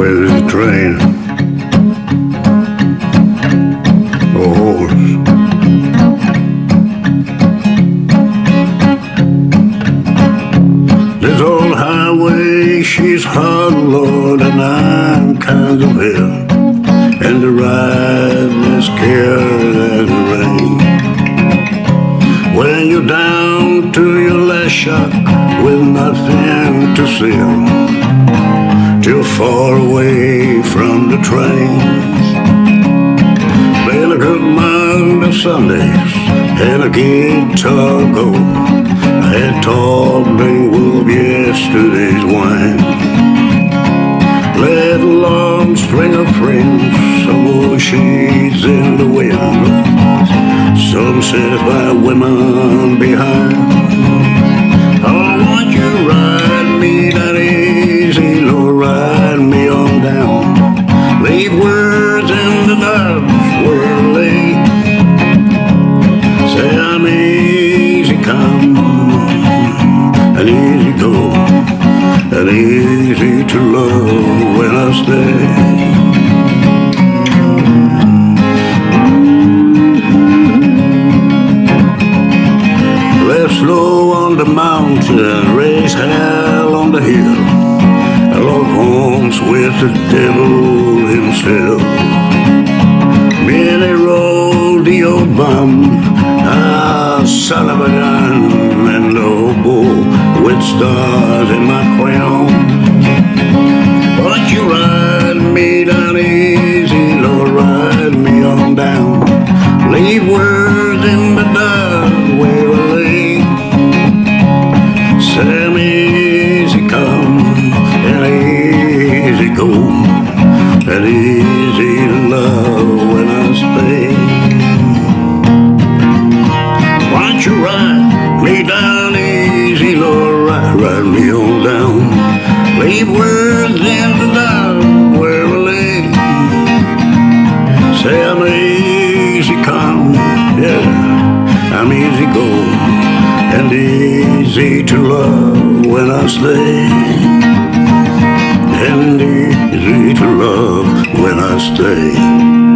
with the train. A horse. This old highway, she's hard, Lord, and I'm kind of ill. And the ride is scared as the rain. When you're down to your last shot with nothing to sell, far away from the trains. Been a good month of Sundays and a guitar go. I had taught Wolf yesterday's wine. Let a long string of friends, some more shades in the wind, some satisfied women behind. And easy to love when I stay. Left low on the mountain, raise hell on the hill. I love homes with the devil himself. Billy rolled the old bum, ah, son of a gun, and oboe with stars words in the dust where I lay. Sam easy come and easy go, and easy love when I stay. Why don't you ride me down easy, Lord, ride, ride me on down. Leave words in the dust go, and easy to love when I stay, and easy to love when I stay.